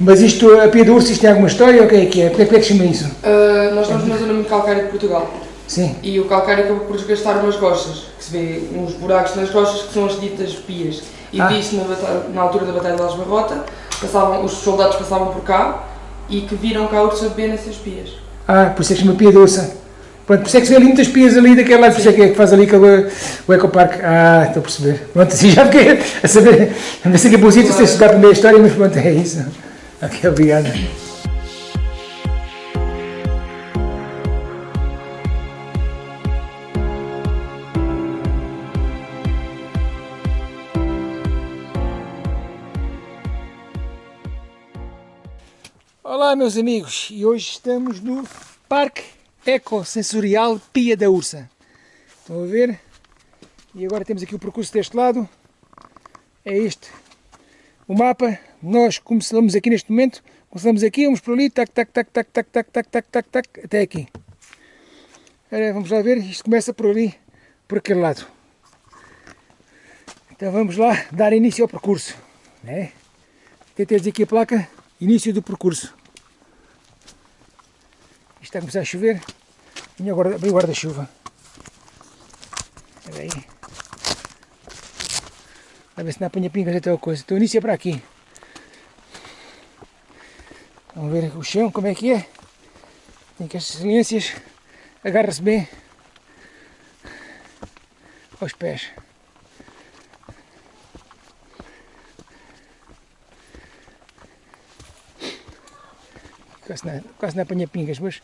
Mas isto, a Pia do Urso, isto tem alguma história ou o que é que é? Porquê é que se chama isso? Uh, nós estamos na zona muito calcária de Portugal. Sim. E o calcário acabou por desgastar umas rochas, que se vê uns buracos nas rochas que são as ditas pias. E Ah. disse na, na altura da Batalha de Algebarrota, passavam, os soldados passavam por cá e que viram cá ursos a beber nessas pias. Ah, por isso é que chama Pia do Urso. Pronto, por isso é que se vê ali muitas pias ali daquele lado, por isso é que é que faz ali aquele, o ecoparque. Ah, estou a perceber. Pronto, assim já fiquei a saber. A ver se aqui é bom sítio, se estudar a primeira história, mas pronto, é isso. Ok, obrigado. Olá meus amigos, e hoje estamos no Parque Ecossensorial Pia da Ursa. Estão a ver? E agora temos aqui o percurso deste lado. É este. O mapa, nós começamos aqui neste momento, começamos aqui, vamos por ali, tac, tac, tac, tac, tac, tac, tac, tac, tac, tac, até aqui. Ora, vamos lá ver, isto começa por ali, por aquele lado. Então vamos lá dar início ao percurso. Né? Tentei dizer aqui a placa, início do percurso. Isto está a começar a chover. Vinha agora abri o guarda-chuva. Espera aí. Ver se não apanha pingas até a coisa. Então o início é para aqui. Vamos ver o chão, como é que é. Tem que as silências. Agarra-se bem aos pés. Quase não, quase não apanha pingas, mas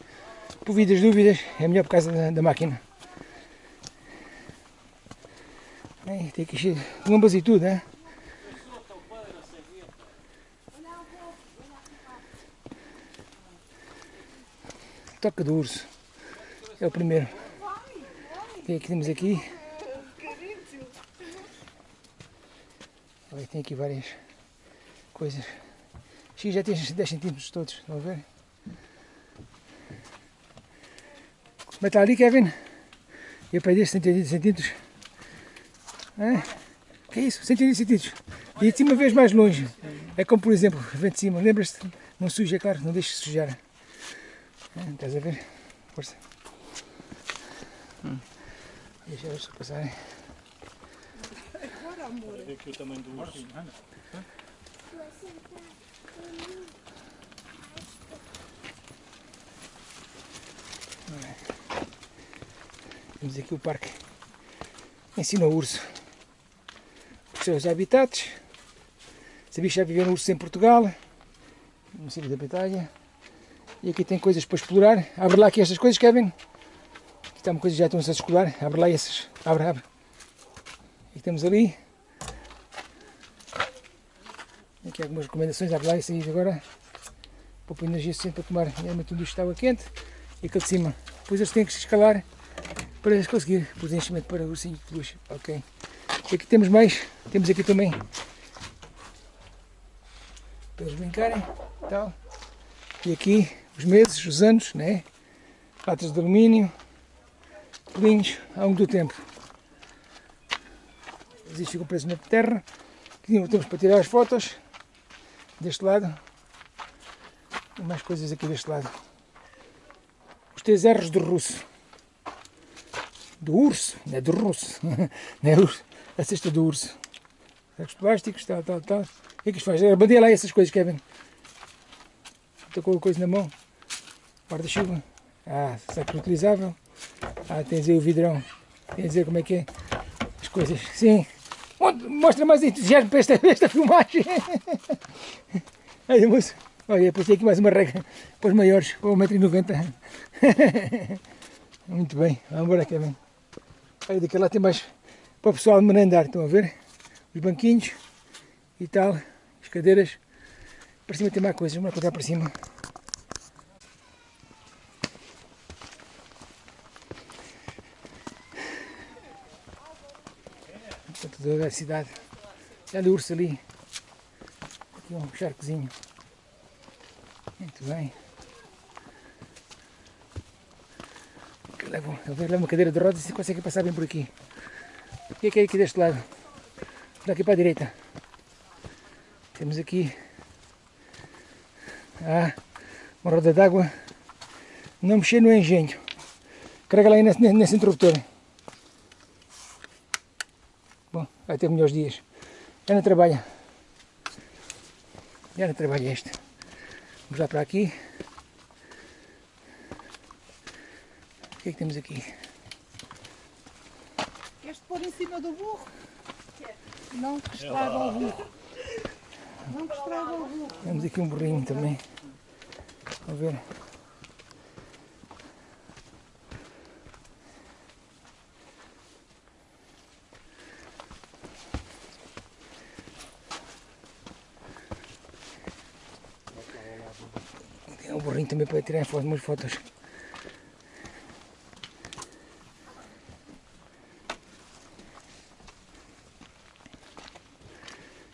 por vidas dúvidas é melhor por causa da, da máquina. Tem que encher de lombas e tudo, né? Toca do urso. É o primeiro. É que temos aqui? Olha, tem aqui várias coisas. X já tem 10 centímetros todos, estão a ver? Mas está ali, Kevin? Eu perdi 180 centímetros. É? Que é isso? 180 centímetros. E de cima vês mais longe. É como, por exemplo, vem de cima. Lembras-te? Não suja, é claro, não deixes sujar. É, estás a ver? Força. Deixa eles passarem. Ver aqui o tamanho do urso. Temos aqui o parque ensina o urso seus habitats. Sabias que já viveram ursos em Portugal, no município da Batalha. E aqui tem coisas para explorar. Abre lá aqui estas coisas, Kevin. Aqui está uma coisa já estão a explorar. Abre lá essas. Abre, abre. E temos ali. Aqui algumas recomendações. Abre lá isso aí agora. Poupa energia suficiente para tomar realmente isto de água quente. E aquele de cima. Depois eles têm que escalar para conseguir pôr enchimento para ursinho de peluche. Ok. E aqui temos mais. Temos aqui também para eles brincarem. Tal. E aqui os meses, os anos, né? latas de alumínio, pelinhos ao longo do tempo. Eles ficam presos na terra. Aqui temos para tirar as fotos deste lado. E mais coisas aqui deste lado. Os três R's do russo. Do urso, não é do russo. Não é urso. A cesta do urso. Sacos plásticos, tal, tal, tal. O que é que isto faz? Bandeia lá essas coisas, Kevin. Estou com a coisa na mão. Guarda-chuva. Ah, saco reutilizável. Ah, tens aí o vidrão. Quer dizer como é que é as coisas. Sim. Mostra mais entusiasmo para esta, esta filmagem. Olha, moço. Olha, passei aqui mais uma regra para os maiores, para 1,90m. Muito bem. Vamos embora, Kevin. Olha, daquele lá tem mais para o pessoal merendar. Estão a ver? Os banquinhos e tal. As cadeiras. Para cima tem mais coisas. Vamos lá para cima. Portanto, toda a cidade. Olha o urso ali. Aqui um charcozinho. Muito bem. Leva, leva uma cadeira de rodas e consegue passar bem por aqui. O que é que é aqui deste lado? Daqui para a direita. Temos aqui Ah, uma roda d'água. Não mexer no engenho. Carrega lá aí nesse, nesse interruptor. Bom, vai ter melhores dias. Já não trabalha. Já não trabalha este. Vamos lá para aqui. O que é que temos aqui? Pôr em cima do burro? Não que estraga o burro. Não que estraga o burro. Temos aqui um burrinho também. Vamos ver. Tem um burrinho também para tirar umas fotos.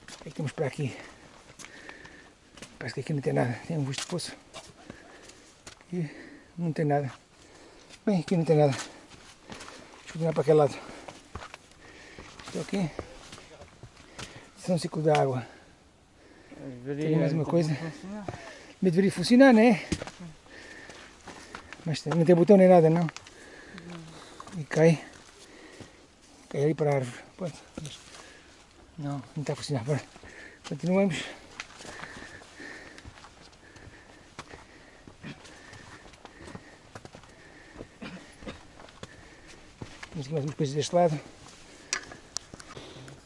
O que é que temos para aqui? Parece que aqui não tem nada. Tem um busto de poço. E não tem nada. Bem, aqui não tem nada. Deixa eu continuar para aquele lado. Estou aqui. Isso é um ciclo da água. Tem mais uma coisa. Mas deveria funcionar, não é? Mas não tem botão nem nada, não. E cai. Cai ali para a árvore. Pronto. Não, não está a funcionar. Continuamos. Temos aqui mais umas coisas deste lado.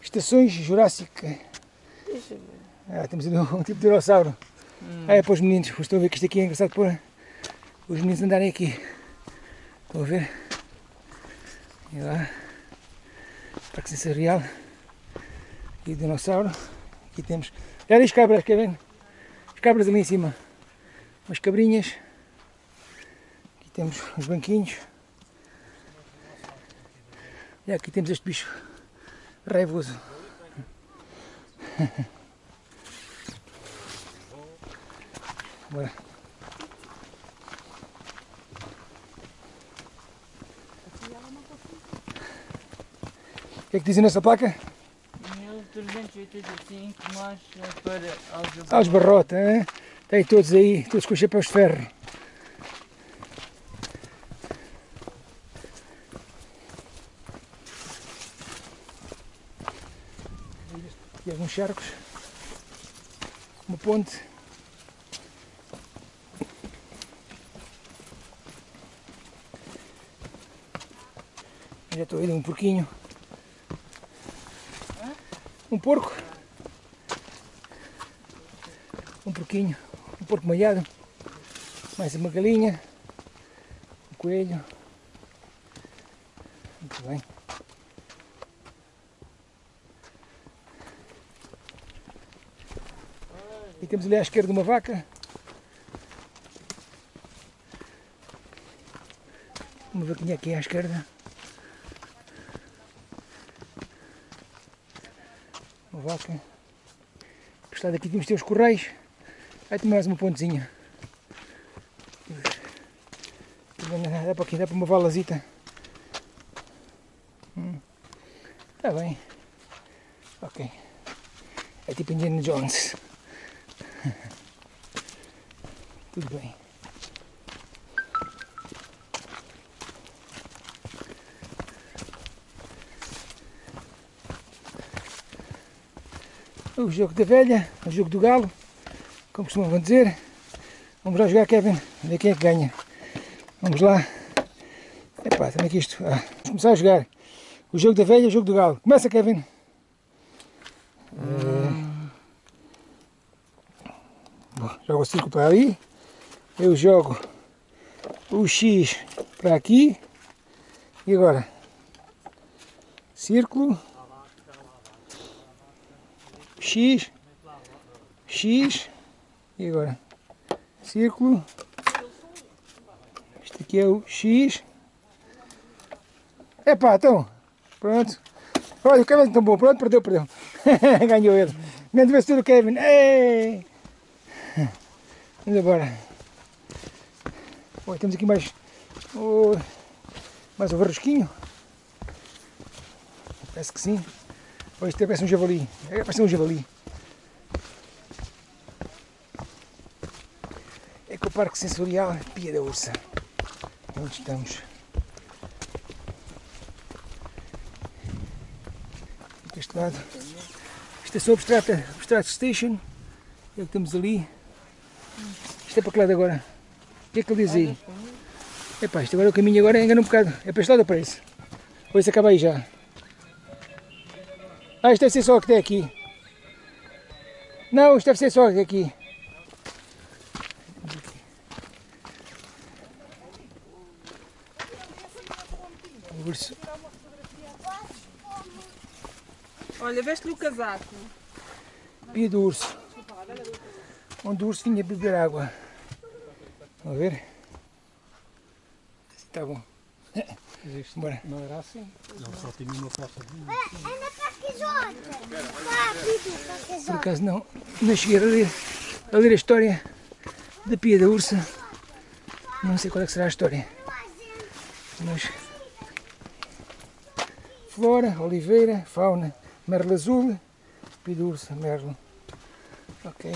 Estações Jurássica. Ah, temos ali um tipo de dinossauro. Ah, é para os meninos. Estou a ver que isto aqui é engraçado para os meninos andarem aqui. Estão a ver? E lá. Parque sensorial. E o dinossauro. Aqui temos. Olha as cabras, quer ver? As cabras ali em cima. Umas cabrinhas. Aqui temos os banquinhos. E aqui temos este bicho raivoso. Bora. O que é que dizem nessa placa? 1385 marcha para Aljubarrota. Ah, os barrota, hein? Tem todos aí, todos com chapéus de ferro. Aqui alguns charcos. Uma ponte. Já estou a ir um porquinho. Um porco. Um porquinho. Um porco malhado. Mais uma galinha. Um coelho. Muito bem. E temos ali à esquerda uma vaca. Uma vaquinha aqui à esquerda. Vaca. Gostado aqui temos ter os correios. Aí tem mais uma pontezinha. Dá para aqui, dá para uma valazita. Hum. Tá bem. Ok. É tipo Indiana Jones. Tudo bem. O jogo da velha, o jogo do galo, como costumam dizer. Vamos lá jogar, Kevin, ver quem é que ganha. Vamos lá. Epá, também que isto. Ah, vamos começar a jogar. O jogo da velha, o jogo do galo. Começa, Kevin. Bom, jogo o círculo para ali. Eu jogo o X para aqui. E agora? Círculo. X. X. E agora? Círculo. Este aqui é o X. Epá, então. Pronto. Olha, o Kevin é tão bom. Pronto, perdeu, perdeu. Ganhou ele. Grande vencedor o Kevin. Ei! Vamos embora. Temos aqui mais. oh, mais um varrosquinho. Parece que sim. Ou isto parece um javali. É, parece um javali. Ecoparque Sensorial Pia da Ursa. É Onde estamos? Deste lado. Estação Abstrata, Abstract Station. É o que temos ali. Isto é para que lado agora? O que é que ele diz aí? Epá, isto agora é o caminho agora engana um bocado. É para este lado ou para esse? Ou isso acaba aí já? Ah, isto deve ser só o que tem aqui. Não, isto deve ser só o que tem aqui. O urso. Olha, veste-lhe o casaco. Pia do urso. Onde o urso vinha beber água. Vamos ver? Está bom. Bora. Não era assim. Ele só tinha uma poça de Anda aqui, aqui, Por acaso não, não cheguei a ler, a ler a história da Pia da Ursa. Não sei qual é que será a história. Mas flora, oliveira, fauna, merlo azul, Pia da Ursa, merlo. Ok.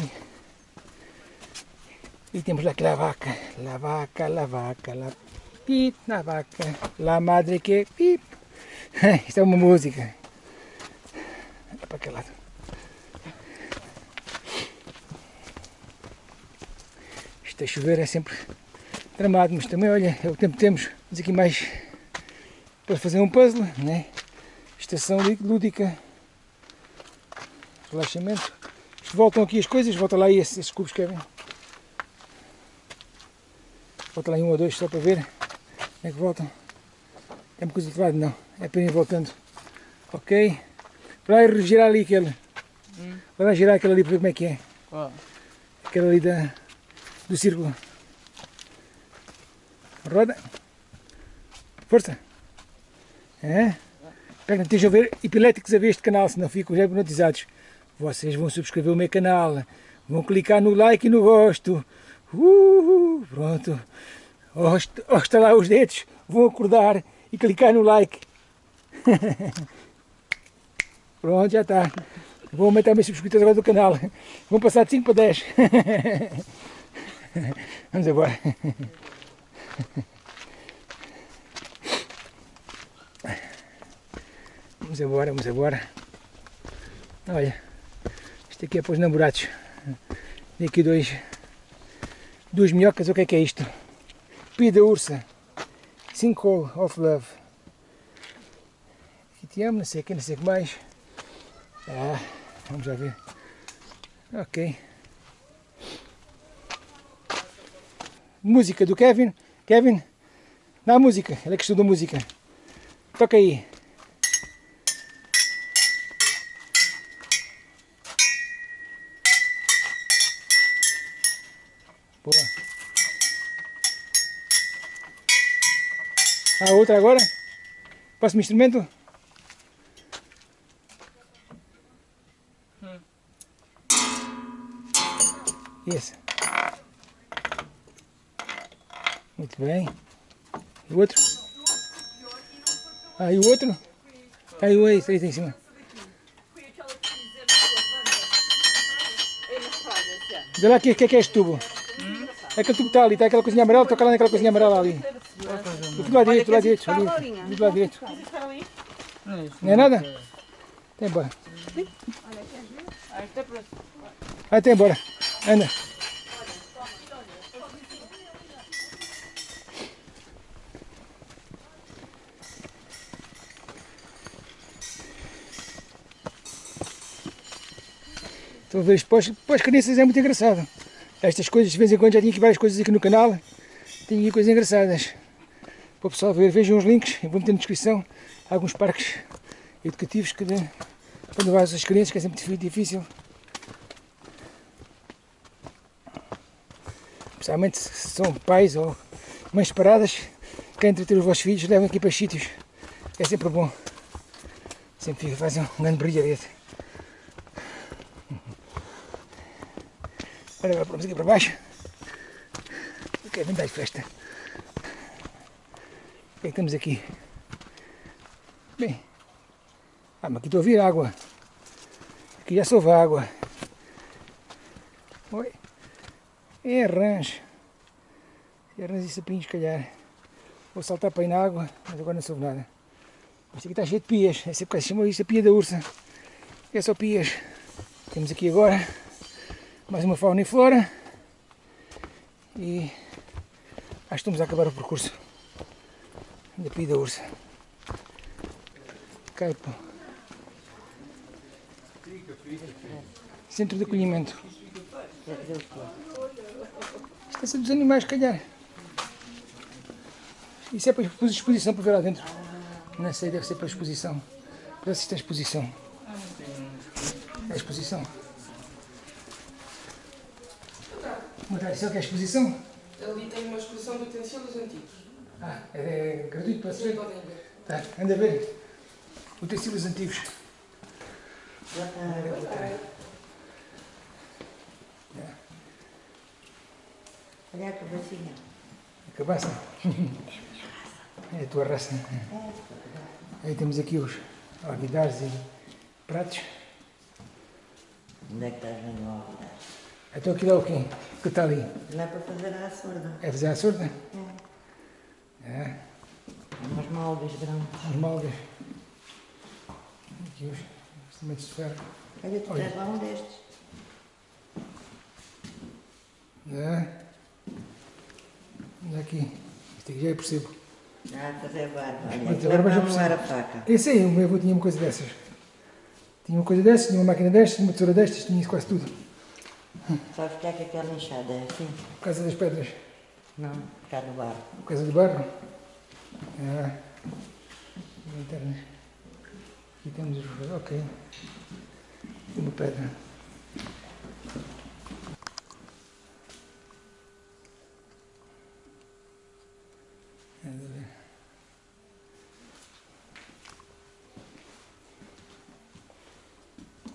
E temos lá que la vaca, la vaca, la vaca, la pit, la vaca, la madre que pip. Isto é uma música. É para aquele lado. Isto a chover é sempre tramado, mas também, olha, é o tempo que temos. Temos aqui mais para fazer um puzzle, né? Estação lúdica, relaxamento. Isto voltam aqui as coisas, volta lá esses, esses cubos que querem. Volta lá em um ou dois só para ver como é que voltam. Tem coisa do outro lado? Não, é ir voltando. Ok. Vai girar ali aquele. Vai lá girar aquele ali para ver como é que é. Qual? Aquela ali da, do círculo. Roda. Força. É? Pega, estejam a ver epiléticos a ver este canal, senão ficam já hipnotizados. Vocês vão subscrever o meu canal. Vão clicar no like e no gosto. Uh, pronto. Ao estalar os dedos, vão acordar e clicar no like. Pronto, já está. Vou aumentar meus subscritores agora do canal. Vão passar de 5 para 10. Vamos embora. Vamos embora, vamos embora. Olha, isto aqui é para os namorados. Tem aqui dois, duas minhocas, o que é que é isto? Pia da ursa. Sinkhole of Love. Aqui te amo, não sei o que, não sei o que mais. Ah, vamos já ver. Ok. Música do Kevin. Kevin, dá música. Ele é que estuda música. Toca aí. Boa. A outra agora? Próximo instrumento? Isso. Muito bem. E o outro? Ah, e o outro? Tá aí o aí, aí em cima. Vê lá o que, que, que é este tubo. É aquele tubo que está ali, está aquela coisinha amarela, toca lá naquela coisinha amarela ali. Do lado direito, do lado direito. Ali, do lado direito. Não é nada? Tem embora. Ah, isto é para... Vai até embora. Anda. Estou a ver isto para as, as crianças é muito engraçado. Estas coisas, de vez em quando já tinha aqui várias coisas aqui no canal. Tenho aqui coisas engraçadas. Para o pessoal ver, vejam os links, eu vou meter na descrição alguns parques educativos que quando vais às crianças, que é sempre difícil. Especialmente se são pais ou mães paradas, querem entreter os vossos filhos, levam aqui para os sítios. É sempre bom. Sempre fica, faz um grande brilharete. Agora vamos aqui para baixo. Ok, vem dar festa. O que é que temos aqui? Bem. Ah, mas aqui estou a ouvir água. Aqui já soube água. Oi. É rancho. Ernas e sapinhos, calhar. Vou saltar para aí na água, mas agora não soube nada. Isto aqui está cheio de pias. Essa época se chama isto a pia da ursa. É só pias. Temos aqui agora mais uma fauna e flora. E acho que estamos a acabar o percurso da pia da ursa. Caipo. Centro de acolhimento. Isto é dos animais, calhar. Isso é para exposição para ver lá dentro. Não sei, deve ser para exposição. Para assistir à exposição. É a exposição. Mas isso é o que é a exposição? Ali tem uma exposição de utensílios antigos. Ah, é, é gratuito para se Sim, podem ver. Tá, anda a ver. Utensílios antigos. Olha a cabecinha. A cabaça. É a tua raça. Aí temos aqui os alguidares e pratos. Onde é que estás vendo o altar? Então aquilo é o quê? Que está ali? Não é para fazer a surda. É fazer a surda? É. É. Umas moldes grandes. Os moldes. Aqui os instrumentos de ferro. Olha, tu tens lá um destes. É. Aqui. Isto aqui já eu percebo. Ah, fazer barba. Olha, Mas aquilo agora vais é a para arrumar a perceber. faca. Esse aí, o meu avô tinha uma coisa dessas. Tinha uma coisa dessas, tinha uma máquina destas, uma tesoura destas, tinha isso quase tudo. Sabes porque é que aquela enxada é assim? Por causa das pedras. Não, por causa do barro. Por causa do barro. É. Linternas. Aqui temos os. Ok. Uma pedra. É, dá ver.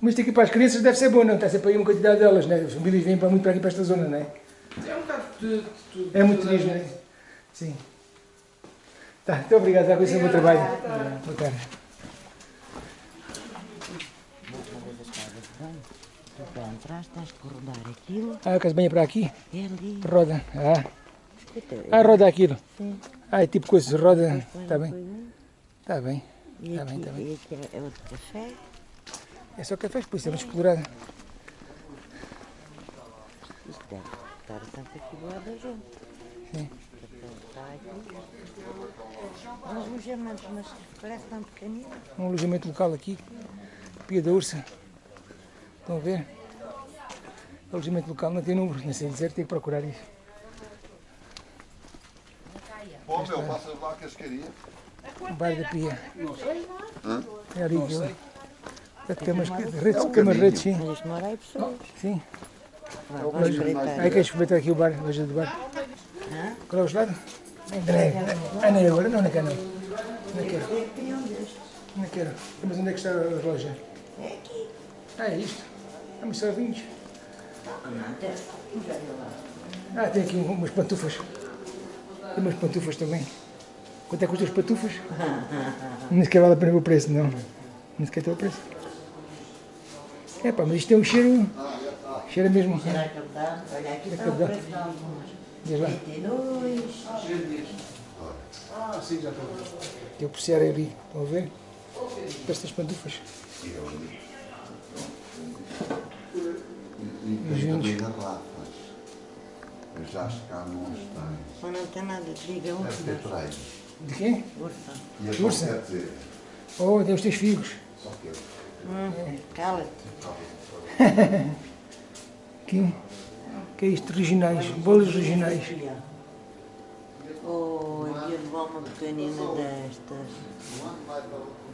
Mas isto aqui para as crianças deve ser bom, não? Está sempre aí uma quantidade delas, né? As famílias vêm para muito para aqui para esta zona, não é? É um bocado de, de tudo. É muito Tudo turismo, né? Sim. Tá, muito obrigado, já conheci o meu trabalho. Boa tarde. Tens que rodar aquilo. Ah, que banha para aqui, É ali. roda. Ah, ah roda aquilo. Sim. Ah, é tipo coisa, roda. põe Está bem, está bem. E Tá bem, aqui, tá bem. e aqui é outro café. É só cafés, por isso é muito explorado. Isto deve estar sempre aqui do lado da gente. Sim. Está aqui. Uns alojamentos, mas parece tão pequenino. Um alojamento local aqui, Pia da Ursa. Estão a ver? Alojamento local não tem número, não sei dizer, tenho que procurar isso. Pô, meu, passa lá a cascaria. O bar da Pia. É ali que eu. De camas, redes, redes, sim. Mas mora aí pessoas. Sim. Espreitar. Aí queres experimentar aqui o bar, a loja do bar? Hã? Qual é o gelado? André. Ah, não é agora? Não, não quero não. Não quero. Queria. Não quero. Mas onde é que está a loja? É aqui. Ah, é isto. Mas só vinhos. Não, tem. Olha lá. Ah, tem aqui umas pantufas. Tem umas pantufas também. Quanto é que custam as pantufas? Nem sequer vale a pena ver o preço, não. Nem sequer tem o preço. É pá, mas isto tem um cheiro. Cheira mesmo. Será que está? Olha, aqui está o preço de algumas. Diz lá. 22. Ah, sim, já estou. Tem o preciar ali. Estão a ver? Estas pantufas. E tem Mas já acho que cá não as tem. Mas não tem nada, diga um. Deve ter três. De quem? Ursa. E a Ursa? quer dizer, Oh, tem os teus figos. só que eu. Hum, cala-te. Aqui. Que é isto? Regionais. Bolas regionais. Oh, eu levar uma pequenina destas.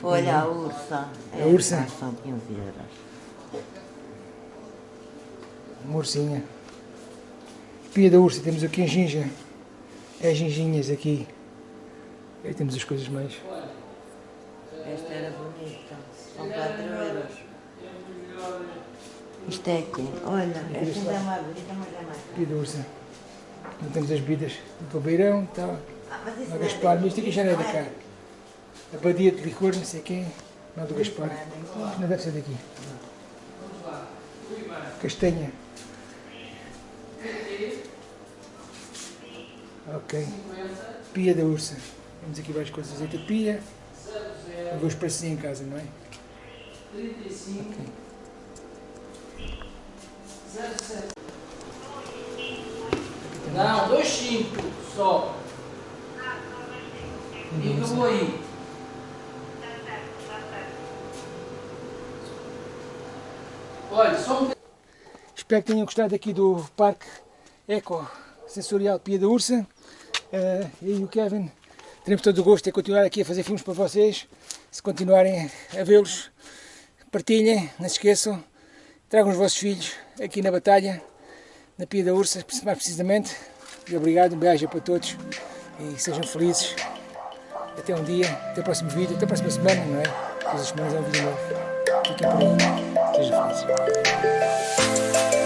Olha a ursa. A ursa? É, São 15 euros. Uma ursinha. Pia da ursa, temos aqui a ginja. É ginginhas aqui. Aí temos as coisas mais. Esta era bonita. São 4 euros. Isto é aqui. Olha, esta é mais bonita, mas é mais. Pia da ursa. Não temos as bebidas do Beirão, tal. Ah, Não, não é Gaspar, mas isto aqui já não é da cá. A badia de licor, não sei quem. Não, do Gaspar. Isto não deve ser daqui. Castanha. Ok. Pia da Ursa. Temos aqui várias coisas. De pia. Eu vou esparcer em casa, não é? 35 07 Não, 25 só. E acabou aí. Olha, só um Espero que tenham gostado aqui do Parque Eco Sensorial Pia da Ursa. Eh, eu e o Kevin teremos todo o gosto em continuar aqui a fazer filmes para vocês. Se continuarem a vê-los, partilhem, não se esqueçam. Tragam os vossos filhos aqui na batalha, na Pia da Ursa, mais precisamente. E obrigado, um beijo para todos e sejam felizes. Até um dia, até o próximo vídeo, até a próxima semana, não é? Todas as semanas é um vídeo novo. Fiquem por aí, sejam felizes.